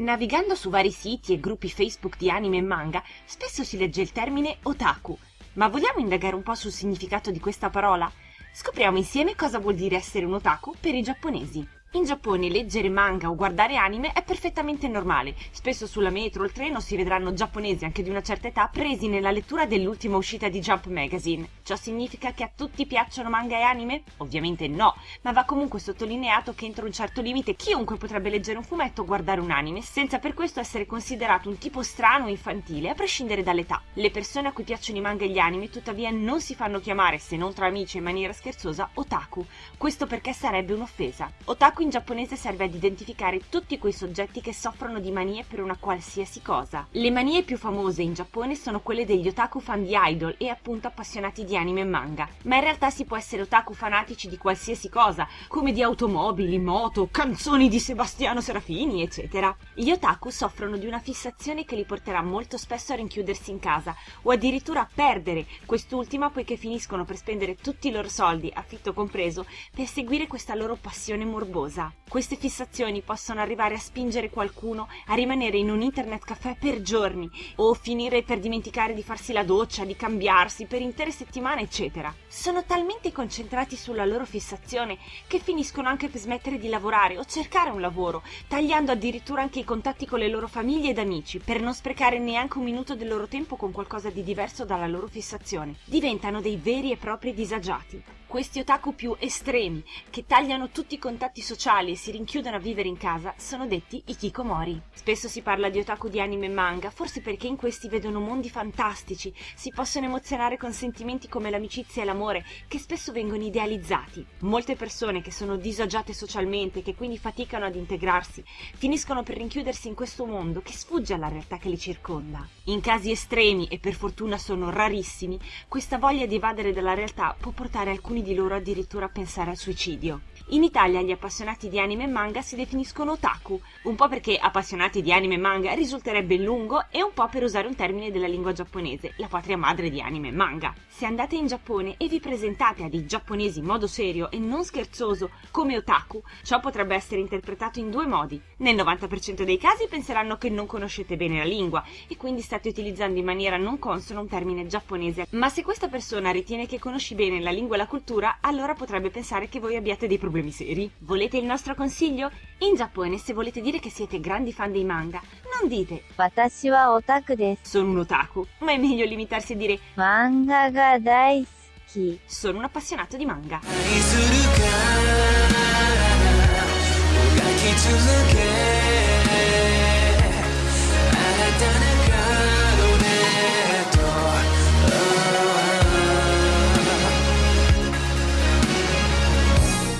Navigando su vari siti e gruppi Facebook di anime e manga, spesso si legge il termine otaku. Ma vogliamo indagare un po' sul significato di questa parola? Scopriamo insieme cosa vuol dire essere un otaku per i giapponesi. In Giappone leggere manga o guardare anime è perfettamente normale. Spesso sulla metro o il treno si vedranno giapponesi anche di una certa età presi nella lettura dell'ultima uscita di Jump Magazine. Ciò significa che a tutti piacciono manga e anime? Ovviamente no, ma va comunque sottolineato che entro un certo limite chiunque potrebbe leggere un fumetto o guardare un anime senza per questo essere considerato un tipo strano o infantile a prescindere dall'età. Le persone a cui piacciono i manga e gli anime tuttavia non si fanno chiamare, se non tra amici in maniera scherzosa, otaku. Questo perché sarebbe un'offesa. Otaku in giapponese serve ad identificare tutti quei soggetti che soffrono di manie per una qualsiasi cosa. Le manie più famose in Giappone sono quelle degli otaku fan di idol e appunto appassionati di anime e manga, ma in realtà si può essere otaku fanatici di qualsiasi cosa, come di automobili, moto, canzoni di Sebastiano Serafini, eccetera. Gli otaku soffrono di una fissazione che li porterà molto spesso a rinchiudersi in casa o addirittura a perdere quest'ultima poiché finiscono per spendere tutti i loro soldi, affitto compreso, per seguire questa loro passione morbosa cosa. Queste fissazioni possono arrivare a spingere qualcuno a rimanere in un internet caffè per giorni o finire per dimenticare di farsi la doccia, di cambiarsi per intere settimane, eccetera. Sono talmente concentrati sulla loro fissazione che finiscono anche per smettere di lavorare o cercare un lavoro, tagliando addirittura anche i contatti con le loro famiglie ed amici per non sprecare neanche un minuto del loro tempo con qualcosa di diverso dalla loro fissazione. Diventano dei veri e propri disagiati. Questi otaku più estremi, che tagliano tutti i contatti sociali e si rinchiudono a vivere in casa, sono detti ikikomori. Spesso si parla di otaku di anime e manga, forse perché in questi vedono mondi fantastici, si possono emozionare con sentimenti come l'amicizia e l'amore, che spesso vengono idealizzati. Molte persone che sono disagiate socialmente che quindi faticano ad integrarsi, finiscono per rinchiudersi in questo mondo che sfugge alla realtà che li circonda. In casi estremi, e per fortuna sono rarissimi, questa voglia di evadere dalla realtà può portare alcuni alcuni di loro addirittura a pensare al suicidio. In Italia gli appassionati di anime e manga si definiscono otaku, un po' perché appassionati di anime e manga risulterebbe lungo e un po' per usare un termine della lingua giapponese, la patria madre di anime e manga. Se andate in Giappone e vi presentate a dei giapponesi in modo serio e non scherzoso come otaku, ciò potrebbe essere interpretato in due modi. Nel 90% dei casi penseranno che non conoscete bene la lingua e quindi state utilizzando in maniera non consona un termine giapponese, ma se questa persona ritiene che conosci bene la lingua e la cultura, allora potrebbe pensare che voi abbiate dei problemi problemi seri. Volete il nostro consiglio? In Giappone, se volete dire che siete grandi fan dei manga, non dite Watashi wa otaku desu. Sono un otaku, ma è meglio limitarsi a dire Manga ga daisuki. Sono un appassionato di manga.